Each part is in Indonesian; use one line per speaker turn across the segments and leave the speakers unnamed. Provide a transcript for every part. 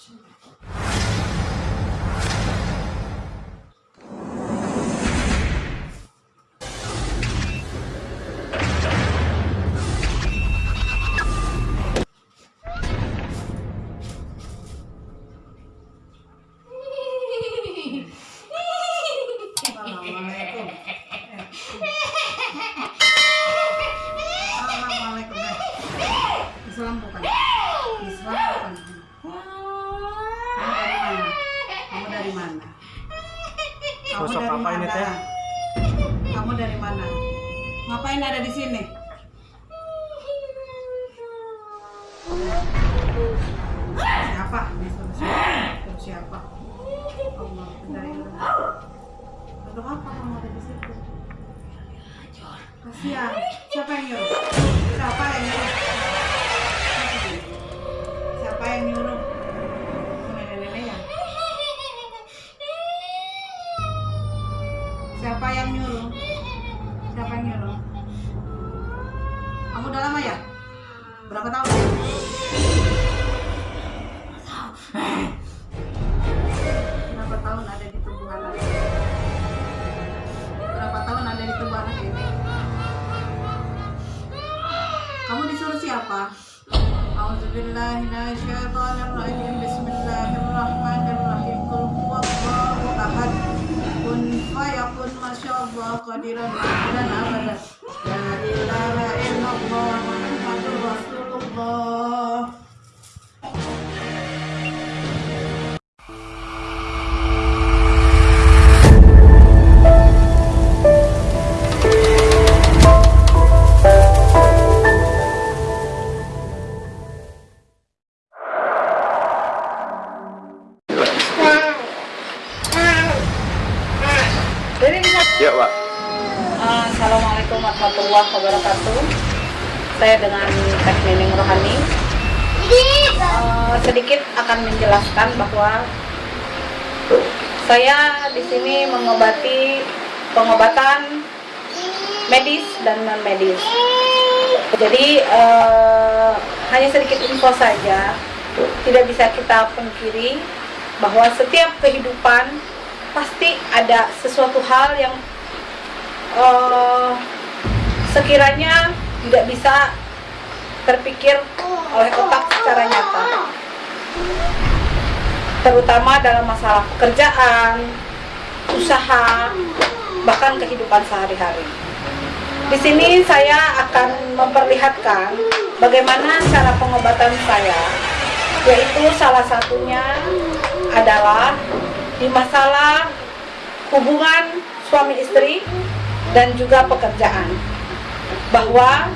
Assalamualaikum. Dari mana? Kamu dari mana? Kamu
Sosok
dari
apa ini,
mana?
Teh?
Kamu dari mana? Ngapain ada di sini? Siapa? Ini siapa? Suruh siapa? Allah, dari Untuk apa kamu ada di situ? Kasihan. Siapa yang nyuruh? Siapa yang nyuruh? Siapa yang nyuruh? Yang nyuruh? Siapa yang nyuruh? Kamu udah lama ya? Berapa tahun? Berapa tahun ada di tubuh anak? Berapa tahun ada di tubuh anak ini? Kamu disuruh siapa? Auzubillahiminasyaitonirrajim Bismillahirrahmanirrahim fayakun masyaallah qadiran dan abadan La
sedikit akan menjelaskan bahwa saya di sini mengobati pengobatan medis dan non medis. Jadi eh, hanya sedikit info saja, tidak bisa kita pungkiri bahwa setiap kehidupan pasti ada sesuatu hal yang eh, sekiranya tidak bisa terpikir oleh otak secara nyata terutama dalam masalah pekerjaan, usaha, bahkan kehidupan sehari-hari. Di sini saya akan memperlihatkan bagaimana cara pengobatan saya, yaitu salah satunya adalah di masalah hubungan suami istri dan juga pekerjaan. Bahwa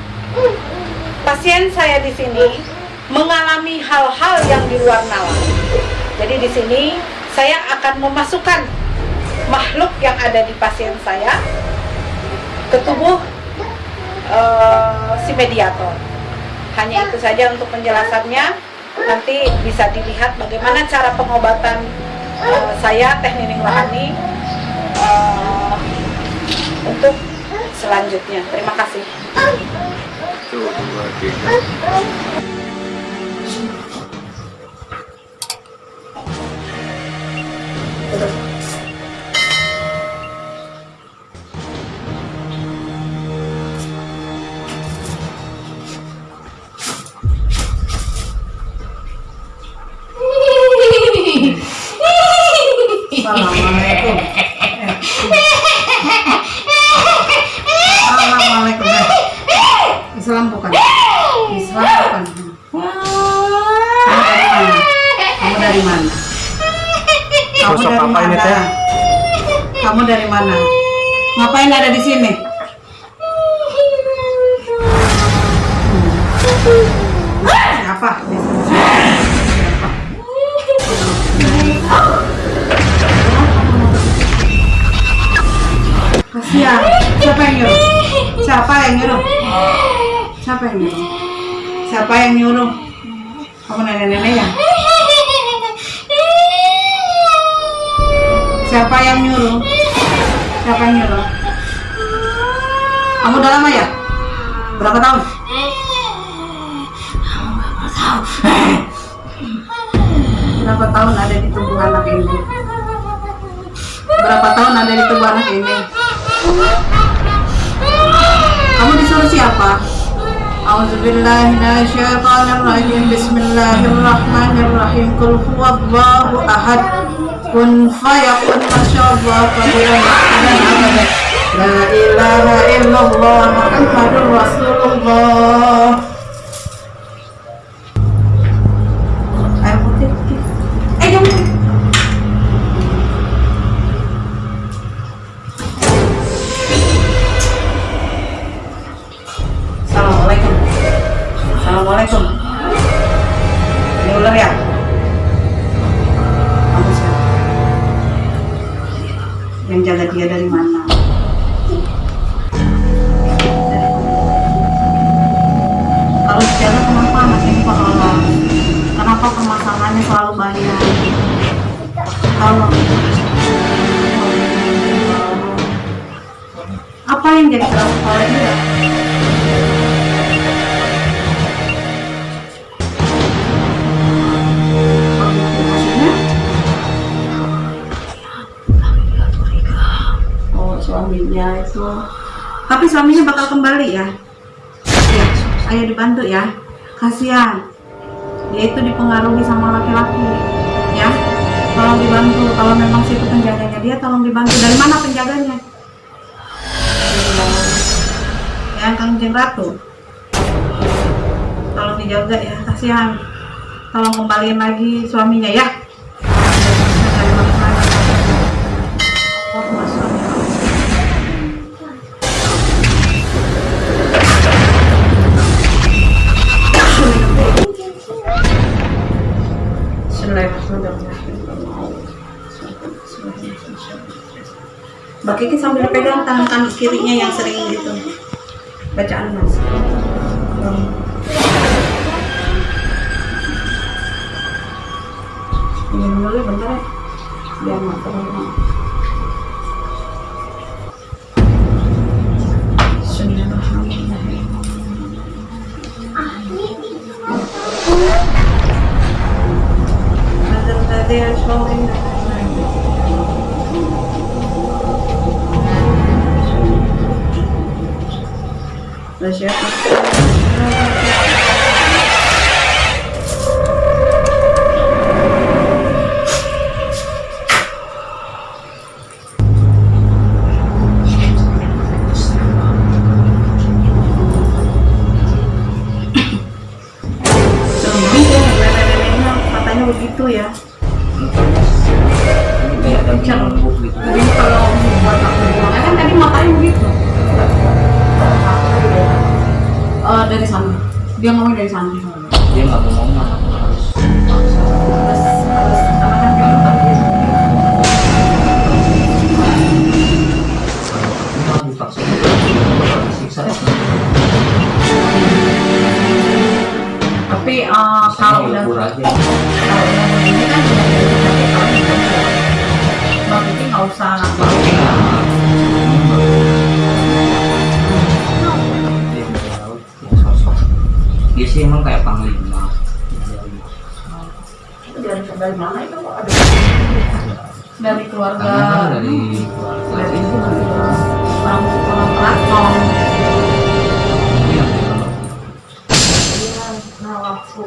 pasien saya di sini mengalami hal-hal yang di luar nalar. Jadi di sini saya akan memasukkan makhluk yang ada di pasien saya ke tubuh eh, si mediator. Hanya itu saja untuk penjelasannya. Nanti bisa dilihat bagaimana cara pengobatan eh, saya Nining Rohani eh, untuk selanjutnya. Terima kasih.
Satu, dua, tiga.
Assalamualaikum. Siapa? Yang nyuruh? Siapa yang nyuruh? Siapa yang nyuruh? Siapa yang nyuruh? Kamu nenek-nenek ya? Siapa yang nyuruh? Siapa yang nyuruh? Kamu udah lama ya? Berapa tahun? Berapa tahun ada di tubuh anak ini? Berapa tahun ada di tubuh anak ini? Kamu disuruh siapa? Auzubillahiminasyaitonirrajim Bismillahirrahmanirrahim. Kul huwallahu ahad. Kun fayakun masyaallah. Qadiran dan abadan La ilaha illallah. Muhammadur Rasulullah yang jadi kepala dia? Maksudnya? Oh, suaminya itu. Tapi suaminya bakal kembali ya? Ya, ayo dibantu ya. Kasihan. Dia itu dipengaruhi sama laki-laki. Ya. Tolong dibantu. Kalau memang situ penjaganya dia, tolong dibantu. Dari mana penjaganya? Yang Kangjeng Ratu. Tolong dijaga ya, kasihan. Tolong kembaliin lagi suaminya ya. Mbak Kiki sambil pegang tangan kirinya yang sering gitu. Bacaan mas. um. Minum dulu bentar ya. Biar matang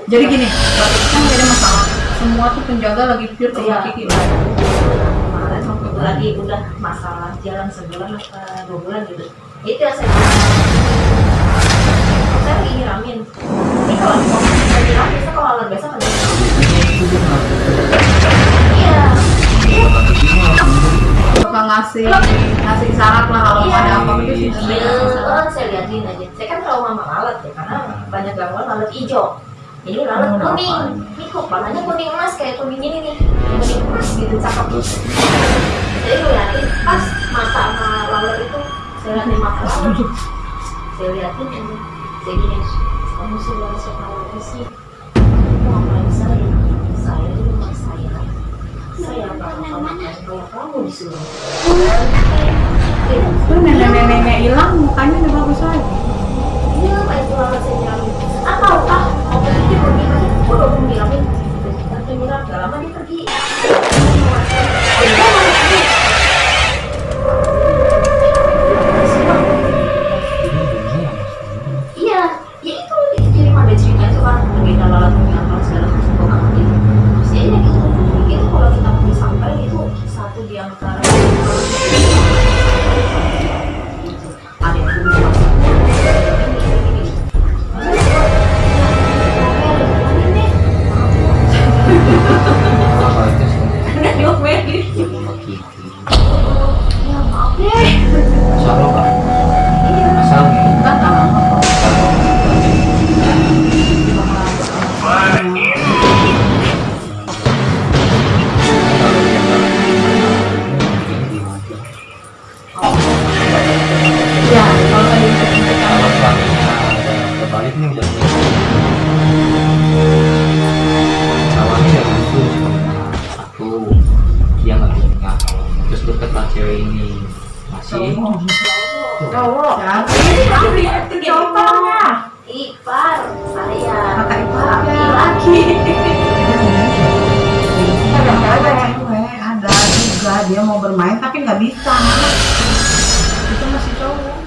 jadi gini kan jadi masalah. Semua tuh penjaga lagi pure ke
Iya.
Kiki
kemarin waktu lagi udah masalah jalan sebulan apa dua bulan gitu. Itu yang saya saya lagi nyiramin. Ini kalau di mobil saya nyiram biasa kalau alat biasa kan iya.
Suka ngasih ngasih syarat lah kalau
iya.
ada apa gitu sih.
Iya, saya liatin aja. Saya kan trauma sama lalat ya karena banyak gangguan lalat hijau ini lalat
Hmm,
kuning. Ini kok warnanya kuning emas kayak kuning ini nih. Kuning emas gitu cakep.
Terus
jadi gue liatin pas mata sama lalat itu. Saya liatin mata lalat saya liatin ini saya gini. Kamu sudah siapa lagi sih? Kamu ngapain saya saya di rumah saya. Saya makan kalau kamu disuruh.
Tuh nenek-nenek hilang mukanya udah bagus lagi.
iya pak itu lalat saya ah ah mau pergi pergi gue udah nyiramin penyurat gak lama dia pergi Cowok
Ya.
ini ipar
dia mau bermain tapi nggak bisa itu masih cowok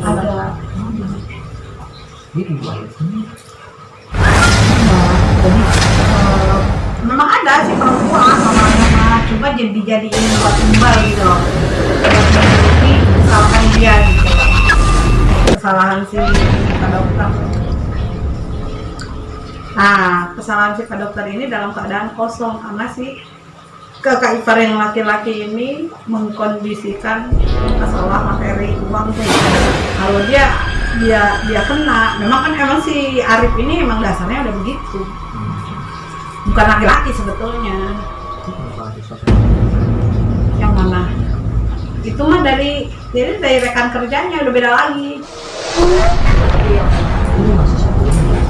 ada
dia dua
eh, memang ada sih perempuan cuma jadi dijadiin buat tumbal gitu loh. Menutupi kesalahan dia gitu loh. Kesalahan si Pak dokter. Nah kesalahan si Pak dokter ini dalam keadaan kosong karena si kakak ipar yang laki-laki ini mengkondisikan masalah materi uang tuh. Kalau dia dia dia kena memang kan emang si Arif ini emang dasarnya udah begitu. Bukan laki-laki sebetulnya yang mana? Itu mah dari jadi dari rekan kerjanya udah beda lagi.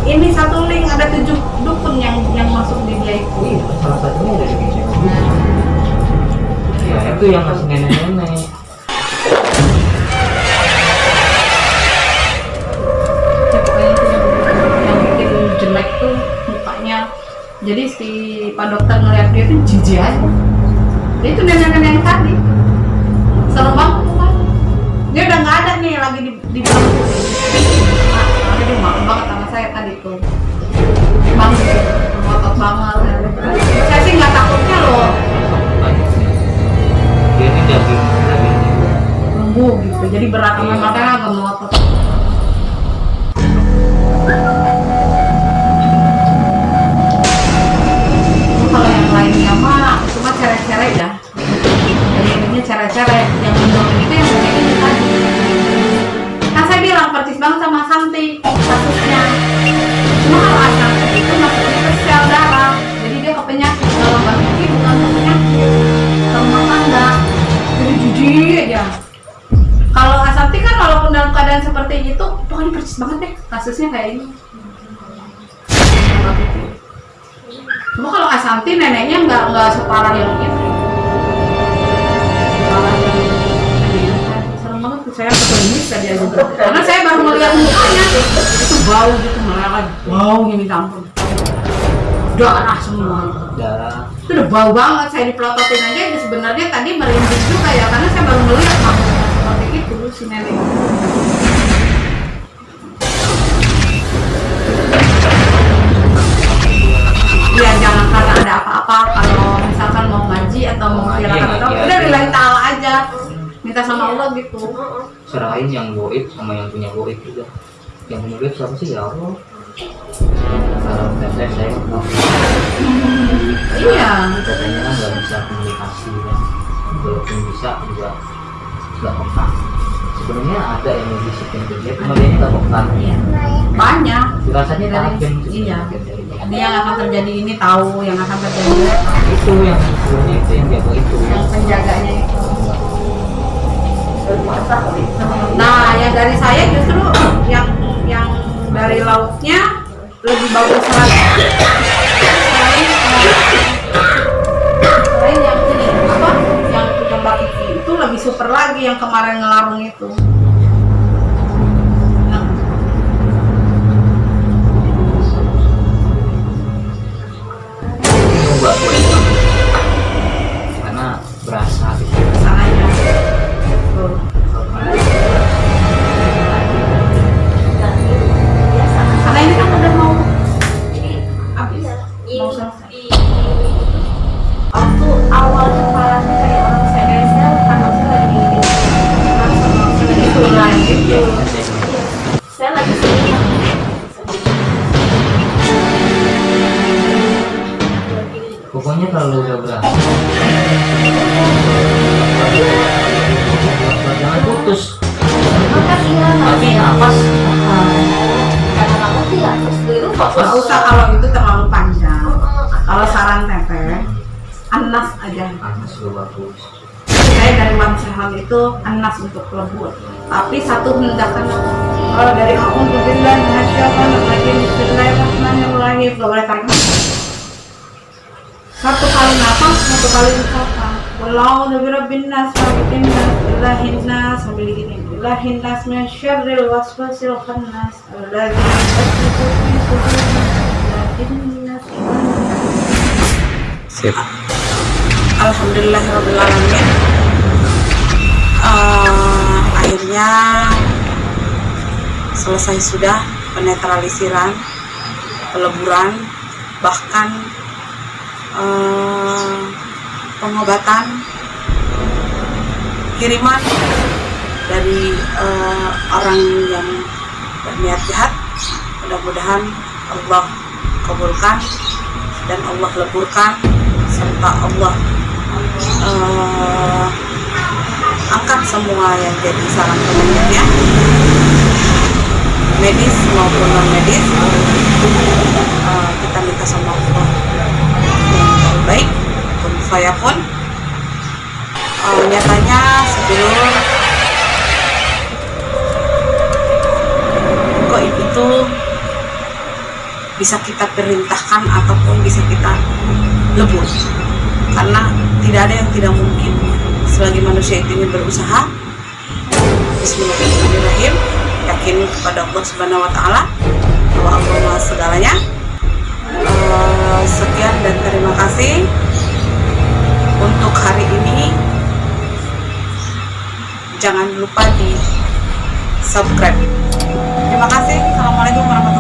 Ini satu
link ada tujuh dukun yang yang masuk di dia itu.
Iya salah satunya dari ya itu yang masih nenek-nenek.
Ya jelek tuh mukanya. Jadi si pak dokter ngeliat dia tuh jijik aja itu nenek-nenek tadi serem banget kan dia udah nggak ada nih lagi di di belakang nah, soalnya dia malu banget sama saya tadi tuh. Bang ngotot banget. Saya sih nggak takutnya loh.
Dia ini daging dagingnya
lembu gitu jadi berat sama makanya agak ngotot intinya cere-cere yang mendomin itu yang kayak ini tadi. Kan saya bilang persis banget sama Santi kasusnya. Cuma kalau Ashanti itu masuknya ke sel darah jadi dia ke penyakit kalau Mbak Vicky bukan ke penyakit ke rumah tangga. Jadi jijik aja. Kalau Ashanti kan walaupun dalam keadaan seperti itu pokoknya persis banget deh kasusnya kayak ini. Cuma kalau Asanti neneknya nggak nggak separah yang itu. Banget saya ke klinik tadi aja. Karena saya baru melihat mukanya itu bau gitu meleleh, bau ini ampun. Darah semua.
darah
Itu udah bau banget. Saya dipelototin aja sebenarnya tadi merinding juga ya karena saya baru melihat makanya seperti itu si nenek. Sama Allah gitu.
Serahin yang goib sama yang punya goib juga. Yang punya goib siapa sih? Ya Allah. Kalau saya saya nggak
iya.
Katanya kan nggak bisa komunikasi kan. Walaupun bisa juga nggak peka sebenarnya ada yang bisikin ke dia cuma dia nggak peka
banyak.
Rasanya
Dari-
tajam
iya.
dia.
ini yang akan terjadi ini tahu yang akan terjadi.
Itu yang sebenarnya itu yang jago itu.
Yang penjaganya itu nah yang dari saya justru yang yang dari lautnya lebih bagus lagi. Selain selain yang ini apa? Yang Kiki itu lebih super lagi yang kemarin ngelarung itu
jangan putus tapi nafas.
Nggak usah kalau itu terlalu panjang. Kalau saran teteh, anas aja. Saya dari Lamsehal itu anas untuk lembut. Tapi satu hendakan kalau dari aku untuk bilang Bismillahirrahmanirrahim. Boleh tarik. Satu kali nafas, satu kali ucapan. Walau nabi rabbin nas, malikin nas, ilahin nas, sambil gini. Ilahin nas, min syarril waswasil khannas, alladhi yuwaswisu fi sudurin nas, ilahin nas,
Sip.
Alhamdulillahirrahmanirrahim Eh, Akhirnya Selesai sudah Penetralisiran Peleburan Bahkan eh, Pengobatan Kiriman Dari eh, orang yang Berniat jahat. Mudah-mudahan Allah kabulkan Dan Allah leburkan Serta Allah eh, angkat semua yang jadi sarang penyakitnya medis maupun non medis Eh, kita minta sama Allah saya pun Eh, nyatanya sebelum goib itu bisa kita perintahkan ataupun bisa kita lebur. Karena tidak ada yang tidak mungkin selagi manusia itu ingin berusaha. Bismillahirrahmanirrahim. Yakin kepada Allah Subhanahu Wa Taala bahwa Allah segalanya. Eh, sekian dan terima kasih untuk hari ini jangan lupa di subscribe. Terima kasih. Assalamualaikum warahmatullahi